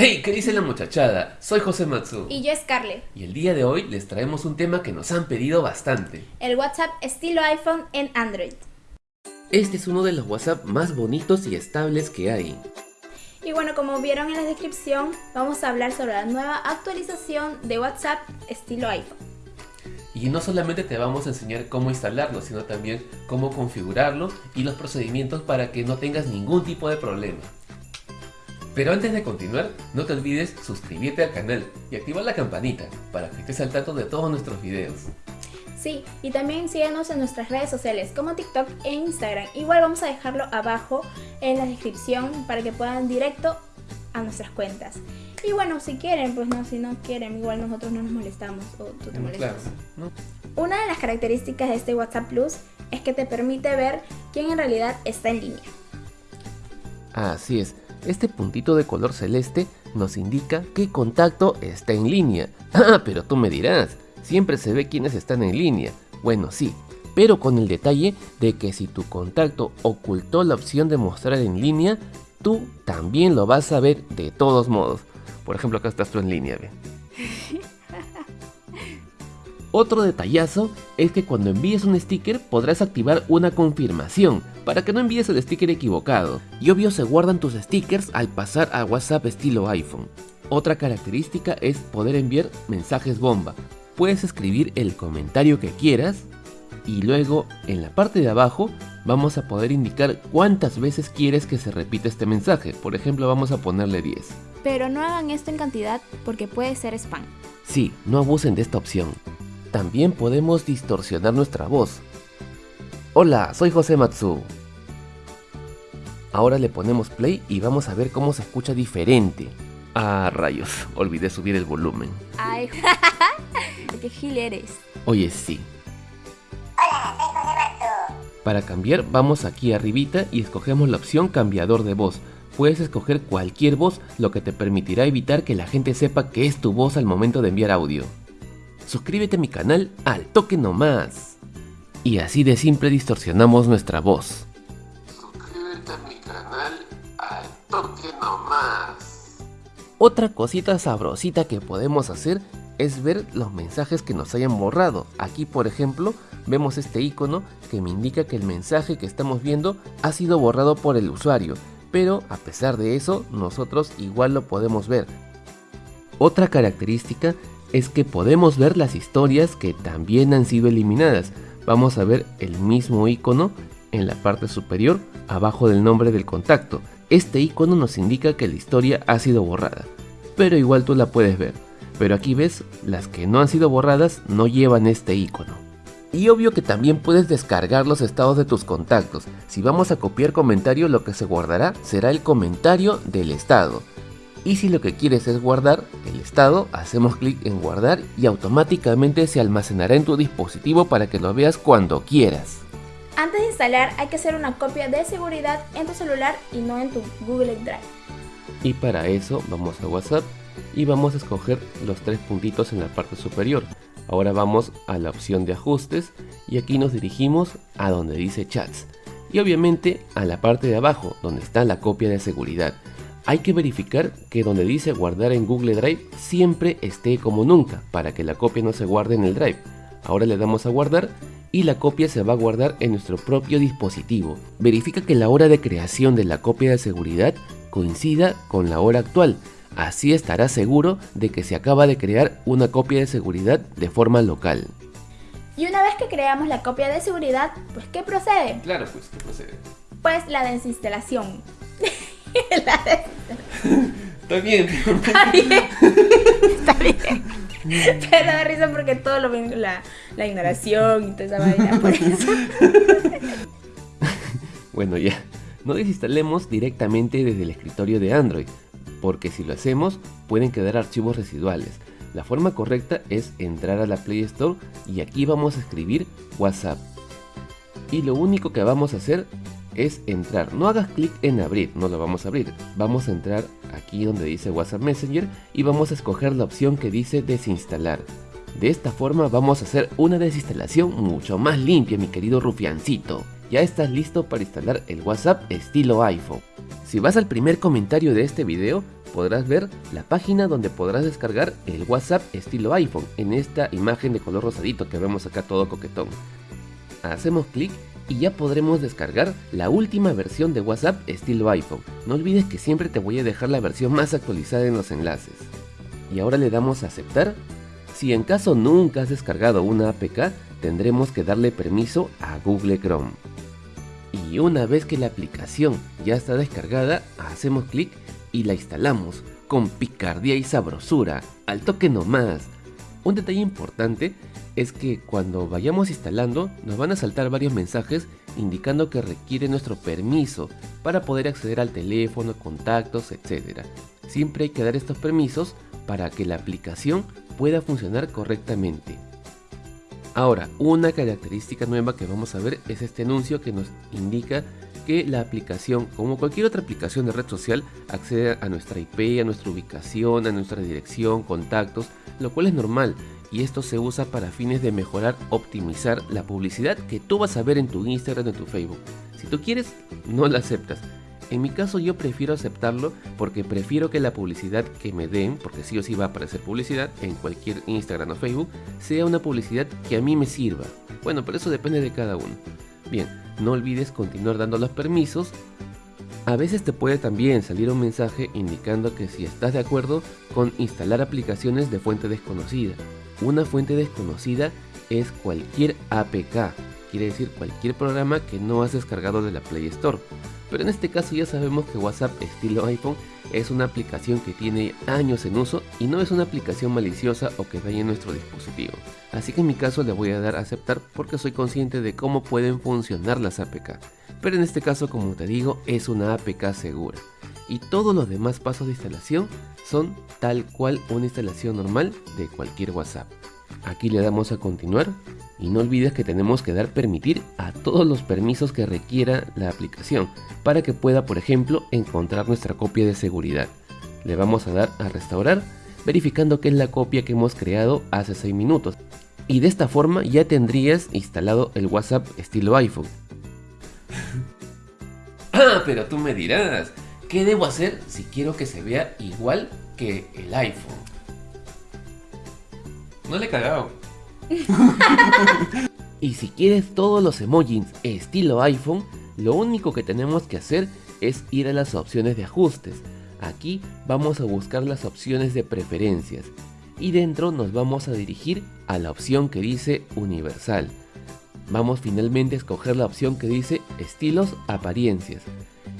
Hey, ¿qué dice la muchachada? Soy José Matsu. Y yo Scarlett. Y el día de hoy les traemos un tema que nos han pedido bastante. El WhatsApp estilo iPhone en Android. Este es uno de los WhatsApp más bonitos y estables que hay. Y bueno, como vieron en la descripción, vamos a hablar sobre la nueva actualización de WhatsApp estilo iPhone. Y no solamente te vamos a enseñar cómo instalarlo, sino también cómo configurarlo y los procedimientos para que no tengas ningún tipo de problema. Pero antes de continuar, no te olvides suscribirte al canal y activar la campanita para que estés al tanto de todos nuestros videos. Sí, y también síganos en nuestras redes sociales como TikTok e Instagram. Igual vamos a dejarlo abajo en la descripción para que puedan directo a nuestras cuentas. Y bueno, si quieren, pues no, si no quieren, igual nosotros no nos molestamos o tú te molestas. Una de las características de este WhatsApp Plus es que te permite ver quién en realidad está en línea. Así es, este puntito de color celeste nos indica qué contacto está en línea. Ah, pero tú me dirás, siempre se ve quiénes están en línea. Bueno, sí, pero con el detalle de que si tu contacto ocultó la opción de mostrar en línea, tú también lo vas a ver de todos modos. Por ejemplo, acá estás tú en línea, ¿ve? Otro detallazo es que cuando envíes un sticker podrás activar una confirmación para que no envíes el sticker equivocado. Y obvio se guardan tus stickers al pasar a WhatsApp estilo iPhone. Otra característica es poder enviar mensajes bomba. Puedes escribir el comentario que quieras y luego en la parte de abajo vamos a poder indicar cuántas veces quieres que se repita este mensaje. Por ejemplo vamos a ponerle 10. Pero no hagan esto en cantidad porque puede ser spam. Sí, no abusen de esta opción. También podemos distorsionar nuestra voz. Hola, soy José Matsu. Ahora le ponemos play y vamos a ver cómo se escucha diferente. Ah, rayos, olvidé subir el volumen. Ay, qué gil eres. Oye, sí. Hola, soy José Matsu. Para cambiar, vamos aquí arribita y escogemos la opción cambiador de voz. Puedes escoger cualquier voz, lo que te permitirá evitar que la gente sepa que es tu voz al momento de enviar audio suscríbete a mi canal al toque nomás. Y así de simple distorsionamos nuestra voz. Suscríbete a mi canal al toque nomás. Otra cosita sabrosita que podemos hacer es ver los mensajes que nos hayan borrado. Aquí por ejemplo vemos este icono que me indica que el mensaje que estamos viendo ha sido borrado por el usuario. Pero a pesar de eso nosotros igual lo podemos ver. Otra característica es que podemos ver las historias que también han sido eliminadas. Vamos a ver el mismo icono en la parte superior abajo del nombre del contacto. Este icono nos indica que la historia ha sido borrada, pero igual tú la puedes ver. Pero aquí ves, las que no han sido borradas no llevan este icono. Y obvio que también puedes descargar los estados de tus contactos. Si vamos a copiar comentario, lo que se guardará será el comentario del estado. Y si lo que quieres es guardar el estado, hacemos clic en guardar y automáticamente se almacenará en tu dispositivo para que lo veas cuando quieras. Antes de instalar hay que hacer una copia de seguridad en tu celular y no en tu Google Drive. Y para eso vamos a WhatsApp y vamos a escoger los tres puntitos en la parte superior. Ahora vamos a la opción de ajustes y aquí nos dirigimos a donde dice chats. Y obviamente a la parte de abajo donde está la copia de seguridad. Hay que verificar que donde dice guardar en Google Drive siempre esté como nunca para que la copia no se guarde en el Drive. Ahora le damos a guardar y la copia se va a guardar en nuestro propio dispositivo. Verifica que la hora de creación de la copia de seguridad coincida con la hora actual. Así estará seguro de que se acaba de crear una copia de seguridad de forma local. Y una vez que creamos la copia de seguridad, pues ¿qué procede? Claro, pues ¿qué procede? Pues la desinstalación. Está bien. Está bien. Está bien. Pero da risa porque todo lo la, la ignoración y toda esa vaina, por eso. Bueno, ya. No desinstalemos directamente desde el escritorio de Android, porque si lo hacemos pueden quedar archivos residuales. La forma correcta es entrar a la Play Store y aquí vamos a escribir WhatsApp. Y lo único que vamos a hacer es entrar. No hagas clic en abrir, no lo vamos a abrir. Vamos a entrar aquí donde dice WhatsApp Messenger y vamos a escoger la opción que dice desinstalar. De esta forma vamos a hacer una desinstalación mucho más limpia mi querido rufiancito. Ya estás listo para instalar el WhatsApp estilo iPhone. Si vas al primer comentario de este video, podrás ver la página donde podrás descargar el WhatsApp estilo iPhone en esta imagen de color rosadito que vemos acá todo coquetón. Hacemos clic y ya podremos descargar la última versión de WhatsApp estilo iPhone. No olvides que siempre te voy a dejar la versión más actualizada en los enlaces. Y ahora le damos a aceptar. Si en caso nunca has descargado una APK, tendremos que darle permiso a Google Chrome. Y una vez que la aplicación ya está descargada, hacemos clic y la instalamos con picardía y sabrosura, al toque nomás. Un detalle importante es que cuando vayamos instalando nos van a saltar varios mensajes indicando que requiere nuestro permiso para poder acceder al teléfono, contactos, etc. Siempre hay que dar estos permisos para que la aplicación pueda funcionar correctamente. Ahora, una característica nueva que vamos a ver es este anuncio que nos indica que la aplicación, como cualquier otra aplicación de red social, accede a nuestra IP, a nuestra ubicación, a nuestra dirección, contactos, lo cual es normal y esto se usa para fines de mejorar, optimizar la publicidad que tú vas a ver en tu Instagram o en tu Facebook. Si tú quieres, no la aceptas. En mi caso yo prefiero aceptarlo porque prefiero que la publicidad que me den, porque sí o sí va a aparecer publicidad en cualquier Instagram o Facebook, sea una publicidad que a mí me sirva. Bueno, pero eso depende de cada uno. Bien, no olvides continuar dando los permisos. A veces te puede también salir un mensaje indicando que si estás de acuerdo con instalar aplicaciones de fuente desconocida. Una fuente desconocida es cualquier APK, quiere decir cualquier programa que no has descargado de la Play Store. Pero en este caso ya sabemos que WhatsApp estilo iPhone es una aplicación que tiene años en uso y no es una aplicación maliciosa o que dañe nuestro dispositivo. Así que en mi caso le voy a dar a aceptar porque soy consciente de cómo pueden funcionar las APK. Pero en este caso como te digo es una APK segura. Y todos los demás pasos de instalación son tal cual una instalación normal de cualquier WhatsApp. Aquí le damos a continuar y no olvides que tenemos que dar permitir a todos los permisos que requiera la aplicación para que pueda por ejemplo encontrar nuestra copia de seguridad. Le vamos a dar a restaurar verificando que es la copia que hemos creado hace 6 minutos. Y de esta forma ya tendrías instalado el WhatsApp estilo iPhone. ah, pero tú me dirás, ¿Qué debo hacer si quiero que se vea igual que el iPhone? No le he cagado. y si quieres todos los emojis estilo iPhone, lo único que tenemos que hacer es ir a las opciones de ajustes. Aquí vamos a buscar las opciones de preferencias y dentro nos vamos a dirigir a la opción que dice universal. Vamos finalmente a escoger la opción que dice estilos apariencias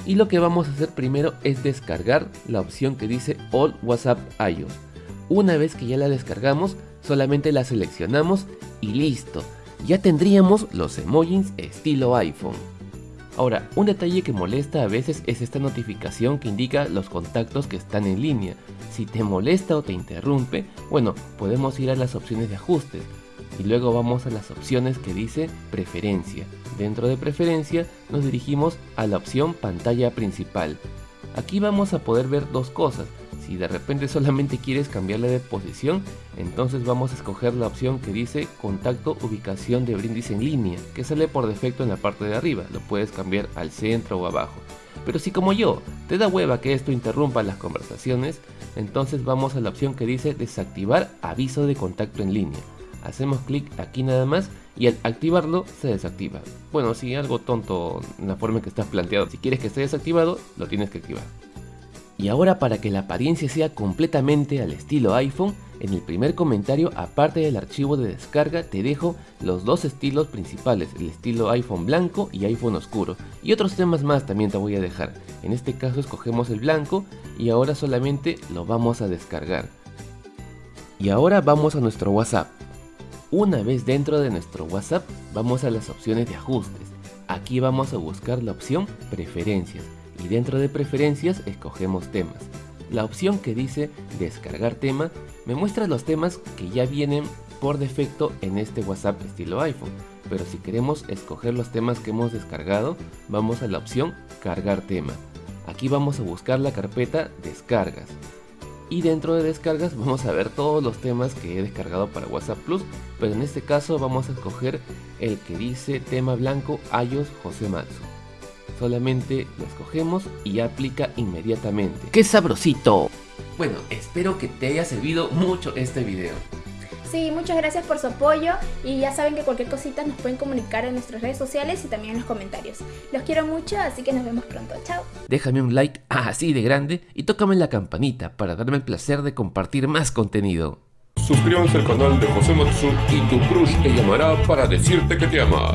y lo que vamos a hacer primero es descargar la opción que dice All WhatsApp iOS. Una vez que ya la descargamos, solamente la seleccionamos y listo. Ya tendríamos los emojis estilo iPhone. Ahora, un detalle que molesta a veces es esta notificación que indica los contactos que están en línea. Si te molesta o te interrumpe, bueno, podemos ir a las opciones de ajustes y luego vamos a las opciones que dice preferencia. Dentro de preferencia nos dirigimos a la opción pantalla principal. Aquí vamos a poder ver dos cosas. Si de repente solamente quieres cambiarle de posición, entonces vamos a escoger la opción que dice contacto ubicación de brindis en línea, que sale por defecto en la parte de arriba, lo puedes cambiar al centro o abajo. Pero si como yo, te da hueva que esto interrumpa las conversaciones, entonces vamos a la opción que dice desactivar aviso de contacto en línea hacemos clic aquí nada más y al activarlo se desactiva. Bueno, si algo tonto en la forma en que está planteado, si quieres que esté desactivado, lo tienes que activar. Y ahora para que la apariencia sea completamente al estilo iPhone, en el primer comentario, aparte del archivo de descarga, te dejo los dos estilos principales, el estilo iPhone blanco y iPhone oscuro. Y otros temas más también te voy a dejar. En este caso escogemos el blanco y ahora solamente lo vamos a descargar. Y ahora vamos a nuestro WhatsApp. Una vez dentro de nuestro WhatsApp, vamos a las opciones de ajustes. Aquí vamos a buscar la opción preferencias y dentro de preferencias escogemos temas. La opción que dice descargar tema me muestra los temas que ya vienen por defecto en este WhatsApp estilo iPhone. Pero si queremos escoger los temas que hemos descargado, vamos a la opción cargar tema. Aquí vamos a buscar la carpeta descargas y dentro de descargas vamos a ver todos los temas que he descargado para WhatsApp Plus, pero en este caso vamos a escoger el que dice tema blanco iOS José Matsu. Solamente lo escogemos y aplica inmediatamente. ¡Qué sabrosito! Bueno, espero que te haya servido mucho este video. Sí, muchas gracias por su apoyo y ya saben que cualquier cosita nos pueden comunicar en nuestras redes sociales y también en los comentarios. Los quiero mucho, así que nos vemos pronto. Chao. Déjame un like así de grande y tócame la campanita para darme el placer de compartir más contenido. Suscríbanse al canal de José Matsu y tu crush te llamará para decirte que te ama.